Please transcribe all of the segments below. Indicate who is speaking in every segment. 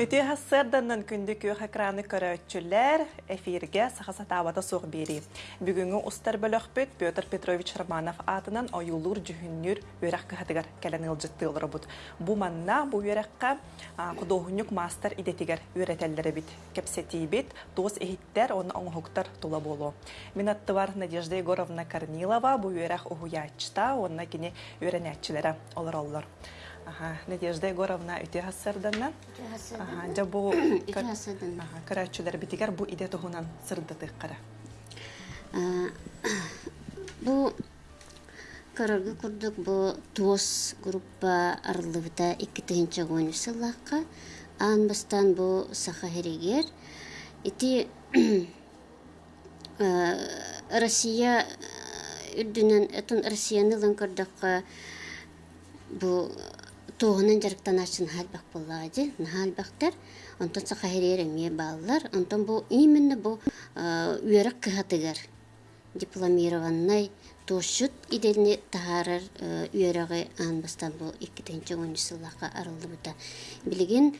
Speaker 1: Үтү хассарданнан күндү күйөх экраны көрөтчүлер эфирге сахаса табата соқ бери. Бүгүнгү устар бөлөкпүт Петр Петрович Романов атынан оюлур жүхүннүр өрәк кыхатыгар кэлен ылжыттыылыр бут. Бу манна бу өрәккә кудоһунюк мастер идетигер өретеллери бит. Кепсети бит, дос эхиттер, оны оңхуктар тула болу. Минаттывар Надежда Егоровна Корнилова бу өрәк уһуячта, онна кини өрәнәтчиләре олар олар. Ага, Надежда Егоровна үте хассарданна. Ага, жа бу көрәтчүләр битигер бу иде туһунан сырдытык кара.
Speaker 2: Бу курдук бу туос группа арылыбыта икки тыгынча гону сыллакка ан бастан бу саха херегер ити Россия үрдүнен этун Россияны лын көрдөккө бу туғынан жарықтан ашын халбақ болады, халбақтар, онтон сақа херереңе балалар, онтон бұл именно бұл үйерік кыхатыгар дипломированный тошут иделіне тахарар үйерігі анбастан бұл 2-10 сыллаққа арылды бұта. Білеген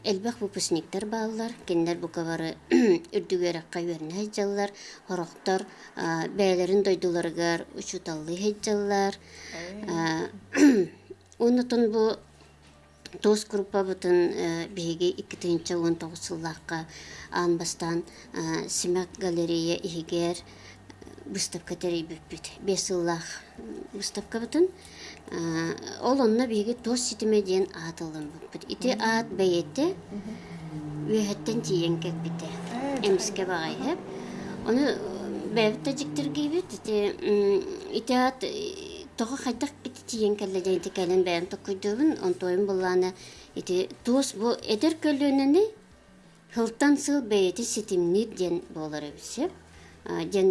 Speaker 2: Элбах выпускниктер балалар, кендер бу кабары үрдүгөрөк кайверне хайжаллар, хорохтор бәйләрен дойдуларгар учуталлы хайжаллар. Онутун бу тос группа бутын биһиги 2019 сыллакка анбастан Симак галерея игер выставка терибиппит. Бес сыллах выставка бутын. Ол онна биһиги тос ситиме диен атылын бут. Ити ат бәйетте үһәттен тиен кеппите. Эмске багай хеп. Оны бәбитте жиктергейбит. Ити ити ат тоҕо хайдах бити тиен дайты кэлэн бэйэн токкуйдуубун онтойун буллаана ити туус бу эдер көлүөнэни хылтан сыл бэйэти ситимнит диэн буолар эбисеп диэн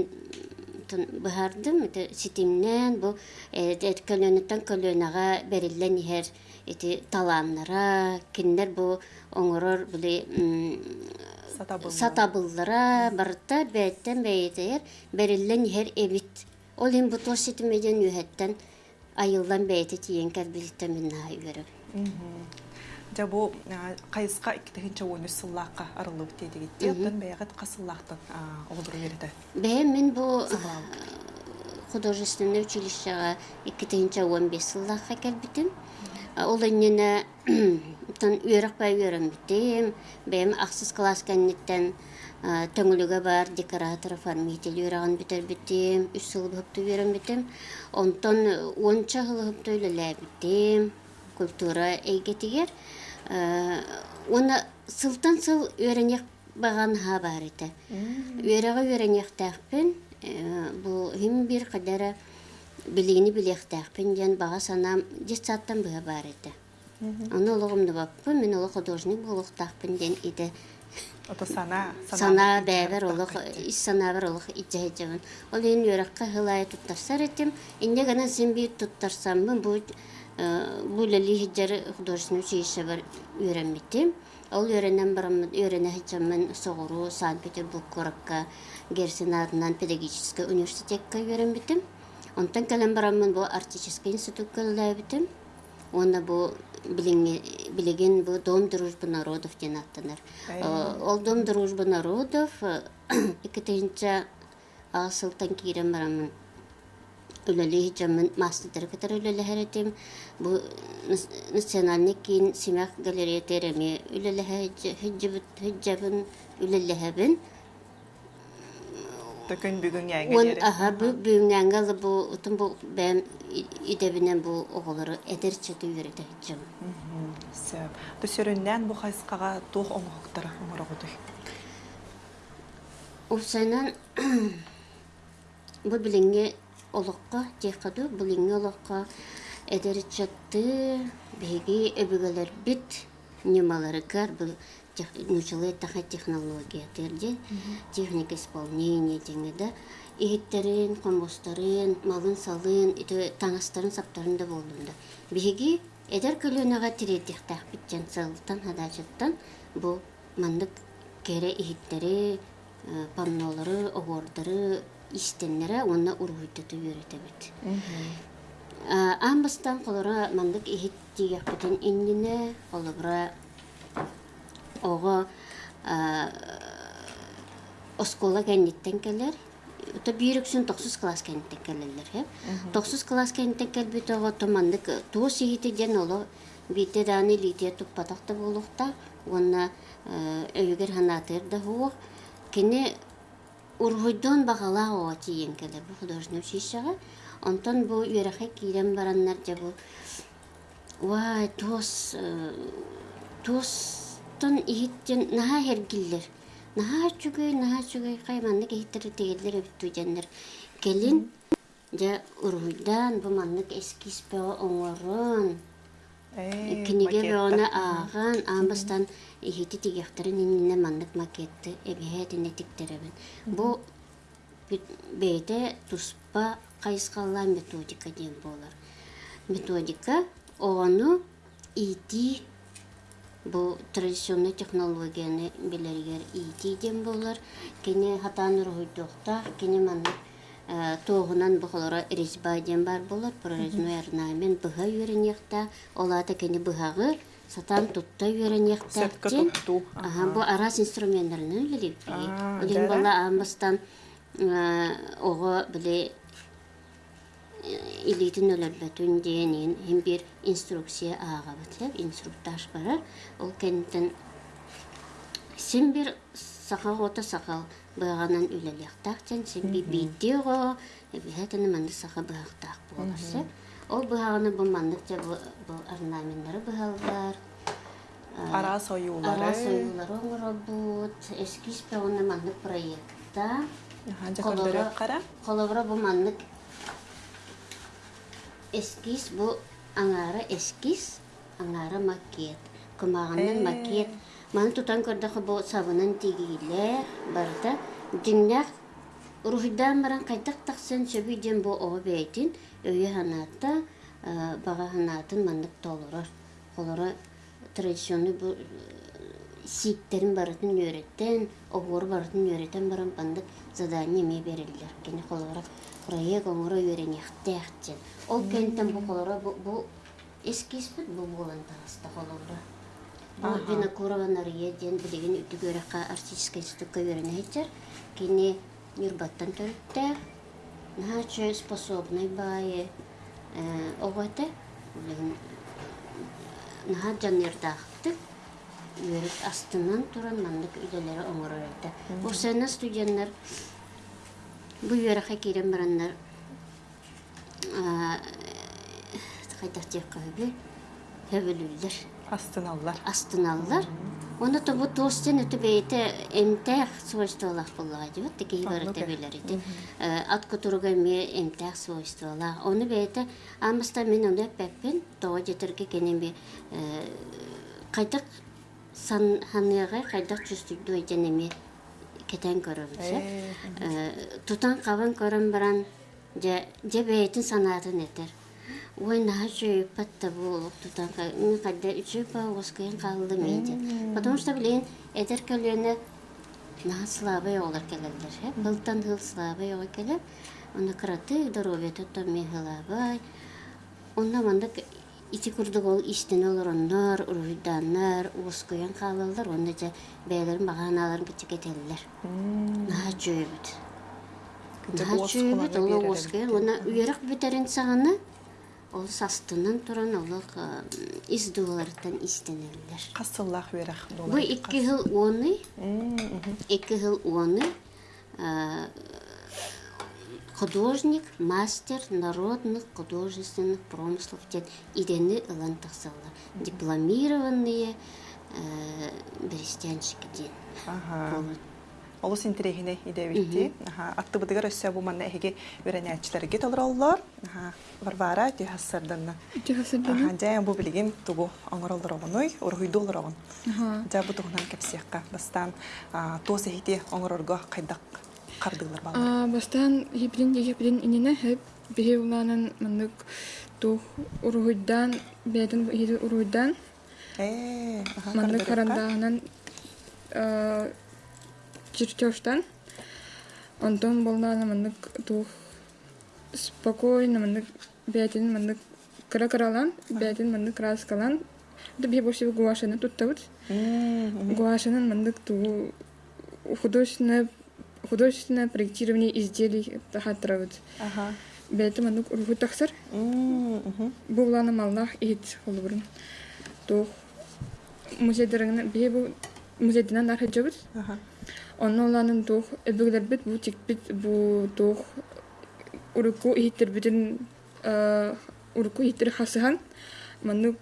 Speaker 2: быһардым ити ситимнэн бу эдер көлүөнөттөн көлүөнага бериллен ихер ити талааннара киннер бу оҥорор були сатабыллара барыттар бэйэттен бэйэтер бериллен ихер эбит Ол им бутор ситимеден үһәттән айылдан бәйте тиен кәрбилтә минна үйрәп.
Speaker 1: Жа бу кайыска иккитегенче ойны сыллакка арылып тедигит. Яттан бәягат касыллактан олдыр берде.
Speaker 2: Бә мен бу художественное училищега иккитегенче 15 сыллакка кәрбитем. Ол бай үйрәм битем. Бәм аксыз класс кәннеттән төңүлүгө бар декоратор оформитель үйраган битер битим үс сыл хөптү үйрән битим онтон онча хыл хөптү битим культура эйгетигер оны сылтан сыл үйрәнек баган ха бар ите үйрәгә үйрәнек тәхпин бу хим бир кадәре билигини билехтәхпин ден бага санам десаттан быга бар ите Аны олығымды баппы, мен олы художник болуқтақпын ден иде.
Speaker 1: Ото сана
Speaker 2: сана бәбер олох ис сана бер олох иҗәҗәбен. Ол ин юракка хылай туттарсар этим. Инде гана сен бит туттарсам бу бу лели хиҗәр художественный училище бар өйрәнмитим. Ол өйрәнәм барам өйрәнә хиҗәмен Согору, Санкт-Петербург коракка, Герсенарнан педагогический университетка өйрәнмитим. Онтан калам барам бу артистический институтка ләбитим. Онда бу билеген бу Дом дружбы народов ден аттанар. Ол Дом дружбы народов икетенче асылтан кирен барамын. Үлелі жамын мастер кітер үлелі хәретем. Бу национальный кин Симак галерея тереме үлелі хәджабын үлелі хәбін.
Speaker 1: Төкөн бүгүн
Speaker 2: Он аха бүгүн яңгалы бу утун бу бәм идебинен бу оголору эдерче түйөрөтө жам.
Speaker 1: Сөп. Төсөрүннән бу хайскага тух оңоктар оңорогуды.
Speaker 2: Усанан бу билинге олоққа текаду билинге олоққа эдерчетти беги өбүгөлөр бит немалары кар бу таха технология терде техника исполнения деңеде ихиттерин комбостарын малын салын ите таңастарын саптарын да болдум да. Биги эдер көлөнага тиредихтах битчен сылтан хадачыттан бу мандык кере ихиттери паннолары огордары истеннере онна ургуйтату үйрөтөбүт амбастан колора мандык ихит тигеппитин иннине олобра ого оскола кенниттен келер Ута бирүксүн токсус класс кенниттен келелер, хеп. Токсус класс кенниттен келбит ого томандык туу сихити ден оло бите даны лития туппатакта болукта, онна өйгер ханатыр да хуок. Кене ургуйдон багала о тиен келер бу художественный училищега. Онтон бу юрахе кирен бараннар же бу Вай, тос тостон ихиттен наха хергиллер. Наха чугай, наха чугай кайманны кехиттер тегелер өптү жаннар. Келин жа ургуйдан бу маннык эскис бе оңорун. Киниге беона ааган амбастан ихити тигехтерин инне маннык макетти эбиһэтине тиктеребин. Бу бейте туспа кайыскалла методика ден болар. Методика ону ити бу традиционный технологияны билергер ити ден болар. Кене хатан рухуйдукта, кене маннык тоғынан бұғылары резьба ден бар болар, прорезной орнамен бұға үйренекта, олата кене бұғағы сатан тутта үйренекта. Ага, бу арас инструментлерин Улин
Speaker 1: жара.
Speaker 2: бала амбастан ого биле илитин өлөрбөтүн денин хим бир инструкция ага бат, инструктаж барар. Ол кенттен сен бир сакал ота сакал быганан үлелектактен сен би бидего эбихетен манды сака быгактак боласы. Ол быганы бу мандык же бу орнаменттері быгалдар.
Speaker 1: Ара союлары.
Speaker 2: Ара союлары оңоролбут, эскиз проектта.
Speaker 1: Жа
Speaker 2: Колора-
Speaker 1: көрдөрөк кара.
Speaker 2: Колобра бу мандык эскиз бу аңары эскиз, аңары макет. Кымағанын
Speaker 1: Э.
Speaker 2: макет. Маны тутан көрдөхі бу сабынан тигиле барда. Диннях рухидан баран кайтак таксын сөбүй ден бу оғы бейтин өйе ханатта бага ханатын мандык толорор. Колора традиционный бу сиктерин барытын үйреттен, оғыр барытын үйреттен баран бандык задание ме берилер. Кені колора проект оңыры үйренехтехтен. Ол кенттен бу колора бу, бу эскиспит бу болан тағыста колора. Бу винокурованария ден билеген үтү көрөкка артистическая институтка үйренехтер. Кені юрбаттан төрүттер. Наче способный бае оғаты. Наха жанердақтык үйрек астынан туран мандык үйделері оңырырды. Бұл сәні студенттер бұл үйрекке керен барандар қайтақ тек қабы хөбілілдер,
Speaker 1: Астыналлар.
Speaker 2: астыналлар. Оны тобу тостен өтіп бейті эмтәқ свойстволақ болуға деп, теки бары
Speaker 1: Аннуке.
Speaker 2: тебелер иди. Ат кутуруга ме эмтәқ свойстволақ. Оны бейті амыста мен оны пәппен тоға жетірге кенен бе қайтақ сан ханыға қайтақ чувствуйду эженеме кетен көрөбүз.
Speaker 1: Э,
Speaker 2: Тутан кабан көрөн баран же бейтин санаатын этер. Ой на жö патта болуп тутан ка кадда үчү па оскен калды мейди. Потому что билен этер көлөнө на слабый олар келелер. Хе былтан хыл слабый олар келеп. Оны краты здоровье тотто мехлабай. Онда мандак ити курдук ол истен олороннор, уруйданнар, ускуян калалар, онда же бээлерин. Наha чөйбүт.
Speaker 1: Кыча
Speaker 2: Наha
Speaker 1: уос
Speaker 2: чөйбүт,
Speaker 1: кулана
Speaker 2: ол
Speaker 1: берер
Speaker 2: оскуян,
Speaker 1: эбит.
Speaker 2: она уярак битерин саганы, ол састынан туран олық.
Speaker 1: Касыллах
Speaker 2: Бу хыл оны, икки хыл оны, художник, мастер народных художественных промыслов ден идени ылан. Дипломированные э, берестянщики ден.
Speaker 1: Ага.
Speaker 2: болот.
Speaker 1: Олус интерегине идебитти. Аха, атты быдыгар өссө бу манна эһиги үрәнәчләргә толраллар. Аха, Варвара тихассарданна. Аха, жая бу билигин тугу аңгыралдар огоной, ургуйдулар огон. Жа бу тугунан кепсиякка бастан тос эхити аңгырорго кайдак кардылар бала.
Speaker 3: А, бастан хиплин же хиплин инене хеп бири уланан мандык тух уруйдан беден хири уруйдан
Speaker 1: Э, кардырыкка.
Speaker 3: карандаанан чертежтан онтон болнана мандык тух спокойно мандык беден мандык кара каралан беден мандык краскалан бие больше гуашаны туттабыт гуашанын мандык туу художественное художественное проектирование изделий тахаттырабыт
Speaker 1: Ага.
Speaker 3: бәйті мандык уруху тахсар
Speaker 1: М, мгм.
Speaker 3: бу уланы малнах ит холбурун тух музейдерин бие бу музейдинен нархаджабыт
Speaker 1: Ага.
Speaker 3: Онно уланын тух эбигелербит бу тикбит бу тух уруку ихиттербитин уруку ихиттер хасыхан маннык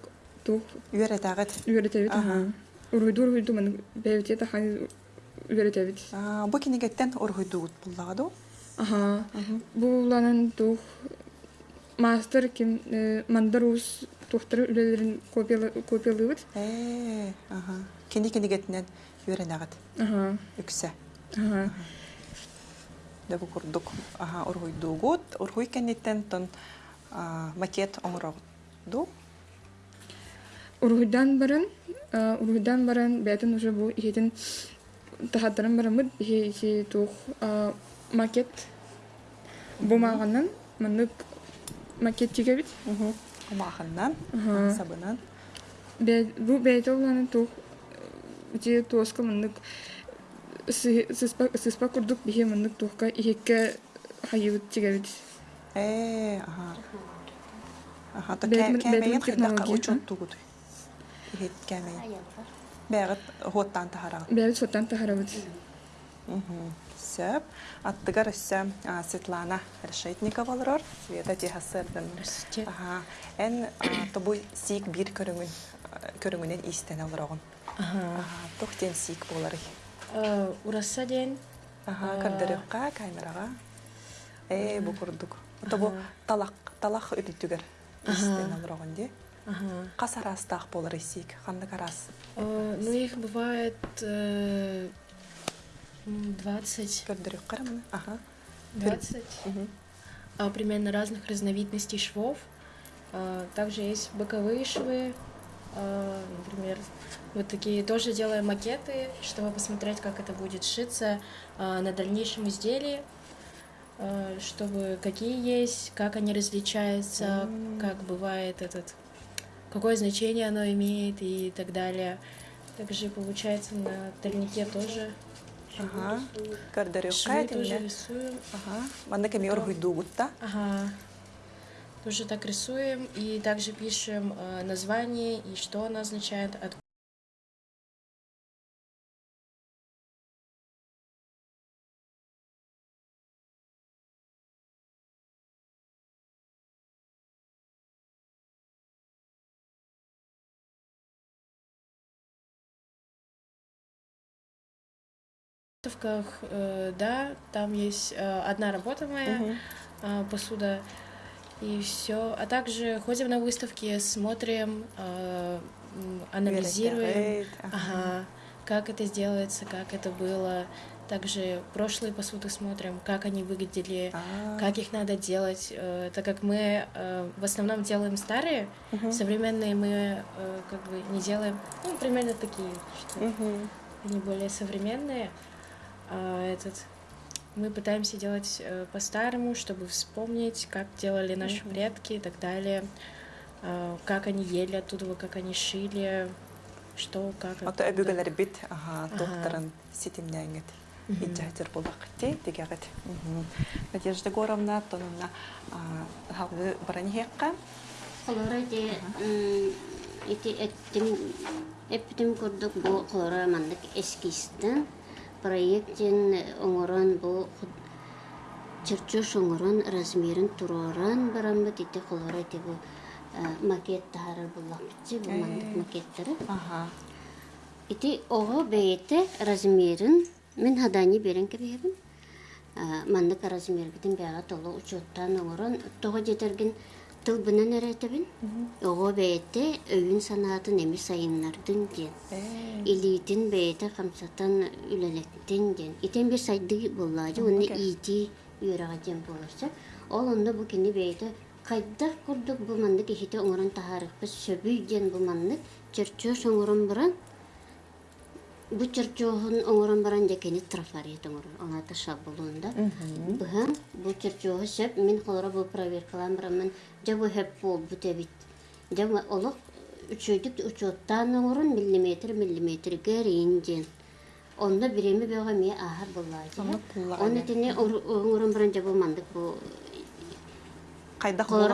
Speaker 3: тух
Speaker 1: Үйәрі тағыт.
Speaker 3: үөретебит
Speaker 1: Ага.
Speaker 3: уруйду уруйду маннык бэбите тахан үөретебит
Speaker 1: А, Бу кенегеттен оргойдугут буллагаду.
Speaker 3: аха бу уланын тух мастер ким мандарус тухтары үлелерин копиялыбыт
Speaker 1: ага. Кене кенегеттен үйәрі нағыт.
Speaker 3: аха
Speaker 1: Үксә.
Speaker 3: аха
Speaker 1: Да бу курдук. Ага, оргойдугут. Оргой кенеттен тон макет оңырауду.
Speaker 3: Уруйдан баран, а, уруйдан баран бәтін уже бу ихетин тахаттарын барамыд, ихе ихе тух макет бумағаннан, мандык макет тигебит.
Speaker 1: Омаханнан,
Speaker 3: Ага.
Speaker 1: сабынан.
Speaker 3: Бу бәйті оланы тух же сы- сыспа курдук тухка ихекке хайыбыт тигебит.
Speaker 1: Э, то учет. Ихет. Бәгыт хоттан тахарагын.
Speaker 3: Бәбит соттан тахарабыт.
Speaker 1: Сөп. Аттыгар өссө а, Светлана Решетникова олорор. Света.
Speaker 4: Здравствуйте.
Speaker 1: Ага. А, тобу сик бир көрүңүн көрүңүнен истен олорогун. Ага. Тух тем сик болары.
Speaker 4: Э, Ураса ден.
Speaker 1: Ага,
Speaker 4: А.
Speaker 1: кырдырыкка, камерага. Э, бу курдук. Тобу талак, талак үтүтүгөр. Истен олорогун де.
Speaker 4: Ага.
Speaker 1: Кас арастах болары сик. Ханды карас.
Speaker 4: Э, Ну, их бывает э, м, 20.
Speaker 1: Көрдүрүк карамын. Ага.
Speaker 4: 20.
Speaker 1: Мгм.
Speaker 4: а, примерно разных разновидностей швов. А, Также есть боковые швы. а, Например, вот такие тоже делаем макеты, чтобы посмотреть, как это будет шиться на дальнейшем изделии, чтобы какие есть, как они различаются, как бывает этот, какое значение оно имеет и так далее. Также получается на тальнике тоже
Speaker 1: Ага.
Speaker 4: Швы тоже рисуем.
Speaker 1: Ага. Манда кеми оргуйдугутта.
Speaker 4: Ага. Тоже так рисуем и также пишем э, название и что оно означает. От... выставках, э, да, там есть э, одна работа моя, а, посуда и все. А также ходим на выставки, смотрим, э, анализируем,
Speaker 1: ага.
Speaker 4: ага, как это сделается, как это было. Также прошлые посуды смотрим, как они выглядели,
Speaker 1: А.
Speaker 4: как их надо делать, э, так как мы э, в основном делаем старые, современные мы э, как бы не делаем, ну, примерно такие, что
Speaker 1: Мгм.
Speaker 4: они более современные. А этот мы пытаемся делать э, по-старому, чтобы вспомнить, как делали наши предки и так далее, а, как они ели оттуда, как они шили, что, как.
Speaker 1: Ото
Speaker 4: оттуда.
Speaker 1: өбүгөлөр бит, ага, докторын ситимнәңет. Иджатер булакты, дигәгәт. Надежда Горовна, тонна, хавы бараньекка.
Speaker 2: Холора де ити эттим эптим курдук бу холора мандык эскистен проекттен оңорон бу чырчош оңорон размерин туроран барамбыт ити холора де бу макет тахары буллакчы бу мандык макеттери. Ити ого бейте размерин мен хадани берен кебебин. Мандык размергидин бяга толу учуттан оңорон того жетерген тыл бынан эретебин. Ого бейте өйүн санаатын эми сайыннардын ден.
Speaker 1: Э,
Speaker 2: Илитин бейте камсатан үлелектен ден. Итен бир сайды буллажы, уны ити үйрага ден болурса. Ол онда бу кини бейте кайда курдук бу мандык ихите оңорон тахарыкпыз сөбүй ден бу соңорон Бу чырчоохун оңорон баран жекени трафарет оңорон оңата шабулунда. Быһан бу чырчооху сөп мен холора бу проверкалан барамын. Жа бу хеп бол бу тебит. Жа бу олох үчөйдүк учоттан оңорун миллиметр миллиметрге рейнден. Онда биреме бега ме.
Speaker 1: Онда буллаҗы.
Speaker 2: Оны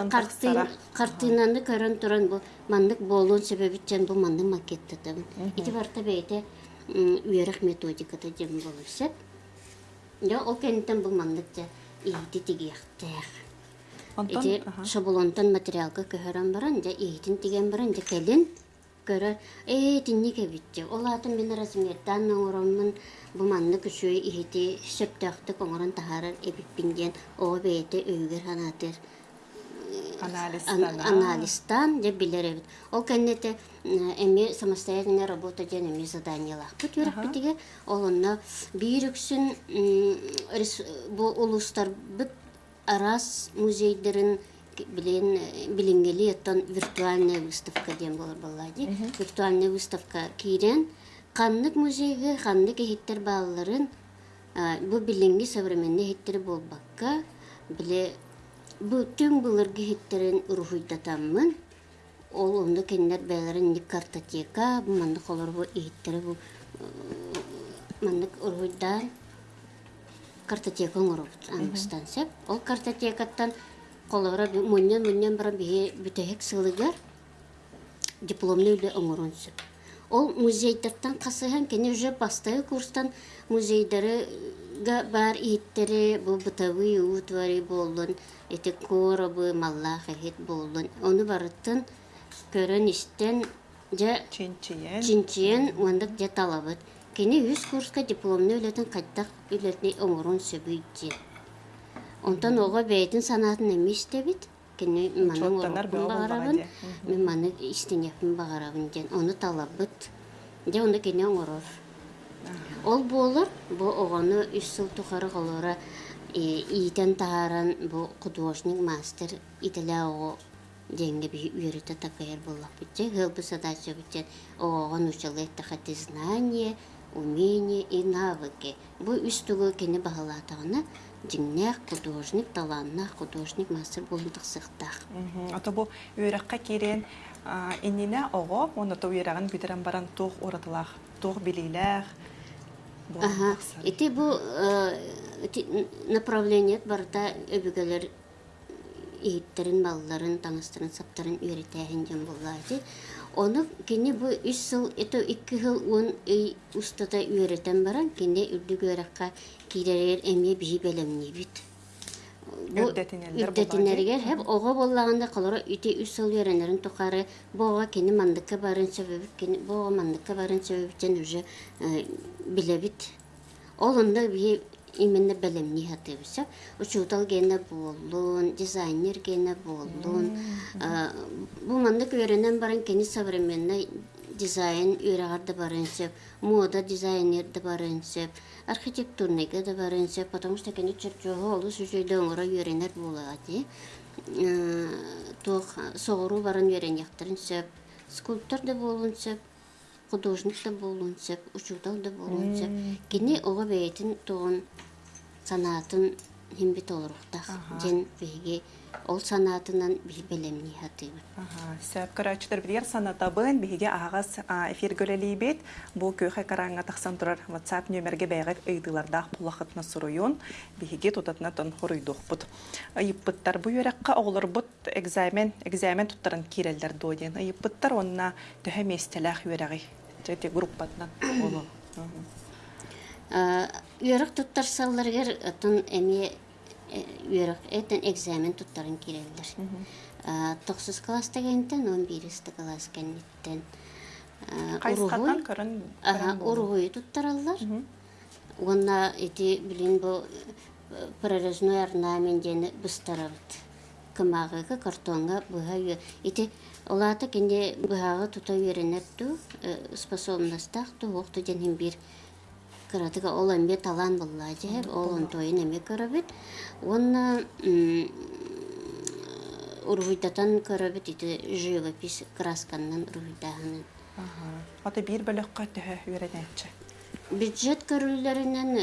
Speaker 1: тахсара.
Speaker 2: картинаны көрөн туран бу мандык болуун себебичен бу мандык макеттетем. Ити барта бейте үйрек методиката дем болуса. Я о кенттен ийти тигияхтах.
Speaker 1: Онтон
Speaker 2: Ити
Speaker 1: аха.
Speaker 2: шабулонтан материалга көһөрөн баран же ийтин тиген баран же келин көрөр э тинни кебитче ол атын мен размердан оңоромун бу манны күшүй ихити сөптөктүк оңорон тахарар эбиппинден о бейте өйгөр ханатыр
Speaker 1: Анализтан.
Speaker 2: Ан- анализтан деп билер эбит. Ол кеннете эми самостоятельная работа ден эми заданиялах. Бут юрак битиге ол онна бирүксүн м, рес- бу улустар бит арас музейдерин билен билингели оттон виртуальная выставка ден болор боллади. Виртуальная выставка кирен каннык музейге каннык эхиттер бааларын бу билинги современный хиттери болбакка биле бу түн булыргы хиттерин урухуйдатаммын ол онда кеннер бәлерин ник картотека бу мандык олор бу ииттери бу э, мандык урухуйдан картотека оңоробут аңыстан сеп. Ол картотекаттан колора муннен муннен бара бие бүтөһек сылыгар дипломный үле оңорон сөп ол музейдерден касыхан кене уже бастайы курстан музейдерге бар ииттери бу бытовый утвари болдун эти коробы маллах эхит болдун оны барыттын көрөн истен же
Speaker 1: Чинчиен.
Speaker 2: уандык же талабыт кене үз курска дипломный үлетин кайдак үлетни оңорун сөбүйти онтан ого бейтин санатын эми истебит кене манын орокун багарабын
Speaker 1: бағаде.
Speaker 2: мен маны истенепин багарабын ден оны талабыт же онда кене оңорор ол болор бу огону үч сыл тухары колора иитен тааран бу художник мастер ителе ого деньги би үйрөтө учалы тахати знание умение и навыки бу үстүгө кени багалатагына жиңнех художник таланнах художник мастер сыктах
Speaker 1: Мгм. Ото бу үйрәккә кирен то баран. Бу тахсар.
Speaker 2: Ити бу э, ити направление барда өбүгөлөр ииттерин, балларын, таңыстырын, саптарын үйрөтәһин жан буллады. Оны кини бу 3 жыл, это 2 жыл он үй устата үйрөтен баран, кини үрдүгөракка киререр эме бии.
Speaker 1: Үрдетинелер
Speaker 2: Үрдетинергер хеп ого боллаганда калара ити 3 жыл үйренерин тукары бога кини мандыкка барын себеби кини бога мандыкка барын себеби уже э, билебит. Ол онда би именно белемни хатыбыса. Учутал болун, дизайнер гене болун. А, Бу мандык үйренен баран кени современный дизайн үйрәгәрдә барын сеп, мода дизайнерда барын сеп, архитектурныйга да барын сеп, потому что кени чырчого олы сүжөйдө оңора үйренер булады. Тох соғыру барын үйрен яқтырын сеп, скульптор да болун сеп, художник да болун сеп, учутал да болун сеп. Кини ого бейтин тоғын санатын химбит олуруқтақ. Жен беге ол санатынан бил белемни хатыбы.
Speaker 1: Ага, сөп көрәчтер билер санатабын биге агас эфир гөлелибет бу көйхе караңга тахсан турар WhatsApp нөмерге бәйгәт ыйдыларда булахытны суруйун биге тутатна тон хоруйдук бут. Айыппыттар бу йөрәккә оглар бут экзамен, экзамен туттарын кирелдер доден. Айыппыттар онна төһә местеләх йөрәги. Тети группатнан.
Speaker 2: Үйрек туттар салларгер эми үйрек этен экзамен туттарын кирелдер. Тоқсыз класс дегенден 11 класс кеннеттен.
Speaker 1: Кайсыкатан көрөн
Speaker 2: Ага, ургуй туттараллар. Онна эти билин бу прорезной орнамент дені быстарабыт. Кымағыға картонға бұға үйе. Эти олаты кенде бұғаға тута үйренетту, способностақ ту оқты денен бір кыратыга ол эмбе талан буллажы, ол он тойын эме көрөбүт. Онна ургуйдатан көрөбүт ити живопись красканнан ургуйдаһынын.
Speaker 1: Ага. Ата бир бөлөккө төһә үйрәнәчче.
Speaker 2: Бюджет көрүлләреннән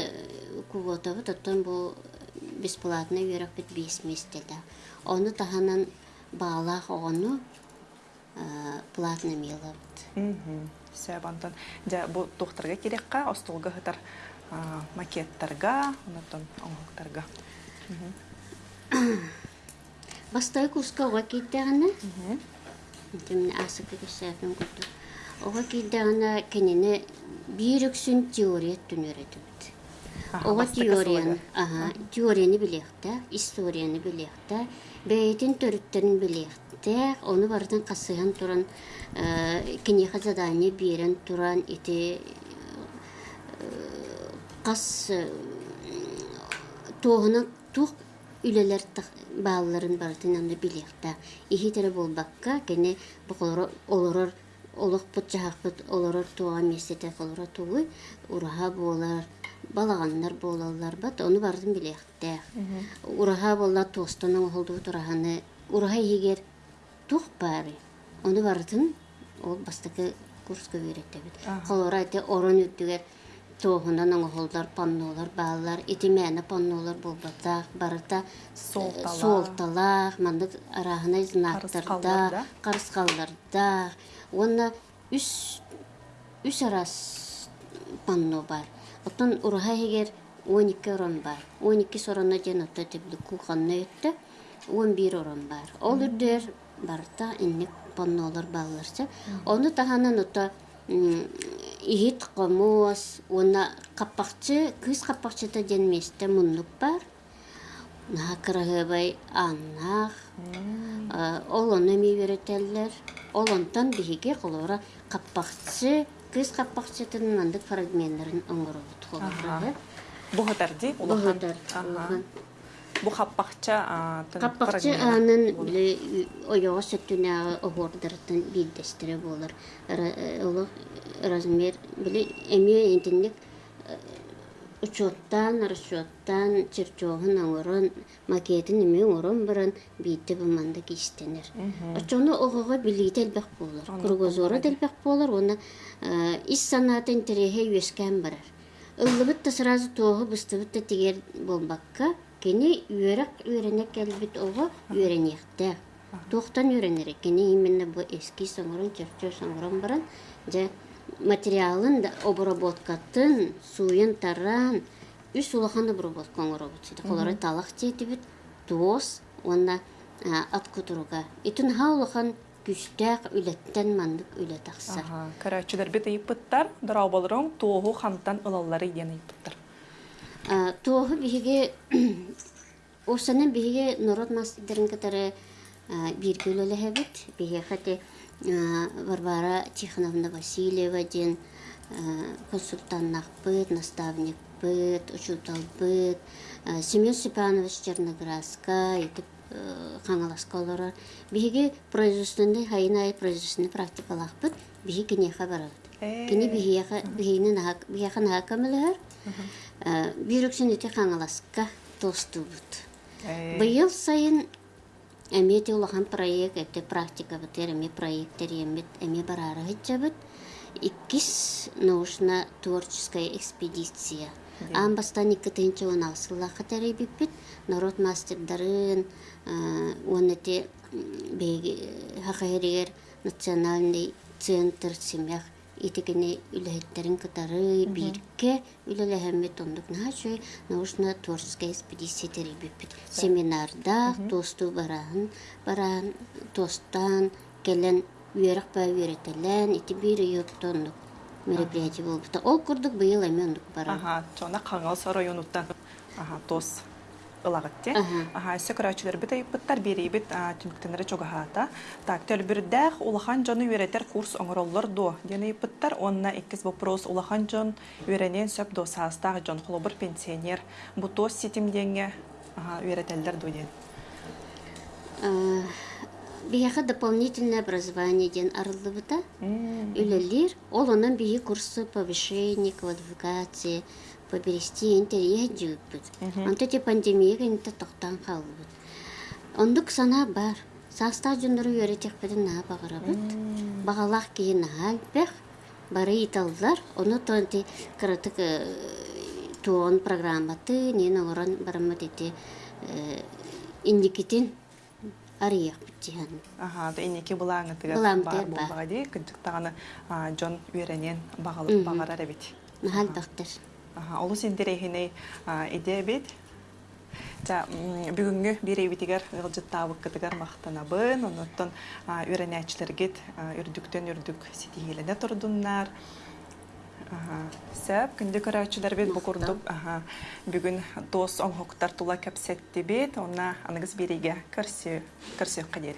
Speaker 2: куготабы тоттон бу бесплатно үйрәп бит 5 местелдә. Оны таһанан баалах ону платно мелабыт
Speaker 1: Сөбантон. Дя бу тухтарга кирекка, остолга хытар а, макеттарга, онотон оңоктарга.
Speaker 2: бастай куска ога кийтэгана тимне асыка кисээфин куту ога кийтэгана кенене бирүксүн теория түнөрөтүбүт ога теорияны аха теорияны билехте историяны билехте бейтин төрүттерин билехте оны бартын касыган туран кинеха задание берен туран ити кас туохуна тух үлелер бааларын бартын аны билехта ихи тере болбакка кене буколоро олорор олох бут жахакпыт олорор туга месете колоро тугуй ураха болар. Балаганнар болалар бат оны бартын билехте ураха болла тостона холду тураханы ураха егер тух бары оны бартын ол бастакы курска үйреттебит холора эте орон үттүгер тоохунан оңоһоллар паннолар баалар итимээне паннолар болбатаах барыта
Speaker 1: Суолталаах.
Speaker 2: суолталаах мандык арахына
Speaker 1: Карыскалларда.
Speaker 2: знактарда карыскалларда. Уонна үс үс арас панно бар. Оттон ураха егер он икки орон бар он икки сорона ден отто тибли куханна өттө. Он бир орон бар ол үрдер барта инник паннолар бааларча оны таханан отто ихит комос уна каппакчы кыз каппакчыта денместе муннук бар наакырыгыбай аннах олону миберетеллер олонтон биһиге колора каппакчы кыз каппакчытын мандык фрагменттарын оңоробут холоры
Speaker 1: Бу хытар ди, улахан.
Speaker 2: Бухадар,
Speaker 1: Аха.
Speaker 2: улахан.
Speaker 1: Бу хаппакча а, тын
Speaker 2: Каппакчы
Speaker 1: фрагмент.
Speaker 2: анын биле оёго сөттүнагы огордартын биддестире болар. Оло размер биле эми интинник учеттан, расчеттан, чертежын оңорон, макетин эми оңорон баран бийте буманда кистенер. Очону огого билите элбек болар. Кругозора делбек болар, оны ис санатын терехе үескән барар. Та сразу тоғы та тигер болбакка, кені үйерек үйренек келбит ого үйренекте. Тоқтан үйренерек, кені именно bu eski соңырын, чертеж соңырын баран, же материалын да обработкатын, суйын таран, үс улахан обработка қолары талақ тетібіт, туос, онна ат кутуруга. Итін ха улахан күстәк үлеттен мандык үлетақсар.
Speaker 1: Аха, карачылар бит ыйыппыттар, дырау болырың, туоху хантан ылаллары иден ыйыппыттар.
Speaker 2: А, Туоху биһиге осанын биһиге народ мастерин катары бир көлөлөһөбүт биһиге хати Варвара Тихоновна Васильева ден консультаннахпыт, наставникпыт, учуталпыт, Семен Степанович Черноградска, итип хаңаласка олорор. Биһиге производственный хайнай производственный практикалахпыт, биһи кинеха барабыт. Кини биһиэха биһини нахак биһиэха нахакамылыһар. Бирүксүн ити хаңаласка тостубут. Быйыл сайын эмети улахан проект, эти практика бытыр, эми проекттер эми барары хитчабыт. Иккис научно-творческая экспедиция. Амбастан икки тыынчы он алсыллаха биппит, народ мастердарын, он эти хахайригер национальный центр семьях итикини үлэхеттерин кытары бирке үлэлэхэммит ондук нахачуй научно-творческая экспедиция теребиппит семинарда тосту бараан бараан тостан келен ба ити бир мероприятие болбута. Ол курдук быйыл эми ондук баран.
Speaker 1: Чона қаңал районуттан. Аха, тос ылагыт те.
Speaker 2: Аха.
Speaker 1: Көрәчүләр бит ыйыппыттар берейбит түмүктенере чогахата. Так, төлбүрдәх улахан жону үйрәтер курс оңороллар до. Дені ыйыппыттар, онна иккис вопрос улахан жон үйрәнен сөп до састаг жон холобыр пенсионер. Бу тос ситимдеңе аха, үйрәтелдер до ден.
Speaker 2: Бияха дополнительное образование ден арылыбыта үлелер, ол онан бии курсы повышения квалификации, поберести интерье жүйіппіт. Онта те пандемия генте тоқтан қалыбыт. Ондук сана бар. Саста жондыру үйретек бідін на бағырабыт. Бағалақ кейін альбех, бары италдар, оны тонти кырытык туон программаты, нені оран барамат еті индикитин арыйах битихан.
Speaker 1: Аха, да тыгар
Speaker 2: Булаң
Speaker 1: бар
Speaker 2: тыгар бар.
Speaker 1: булбага ди, кыджыктаганы Джон үйренен багалып багарар бит.
Speaker 2: Нахал.
Speaker 1: Олу сендерехине иде бит. Та бүгүнгү биребитигер ылжыттаабык кытыгар мактанабын, онуттан үйренәчләргет үрдүктен үрдүк ситиһилене турдуннар. Сәп бит бу курдук. Аха, бүгүн дос оңхоктар тула кәпсетти бит, онна аныгыз бириге көрсө, көрсө кадер.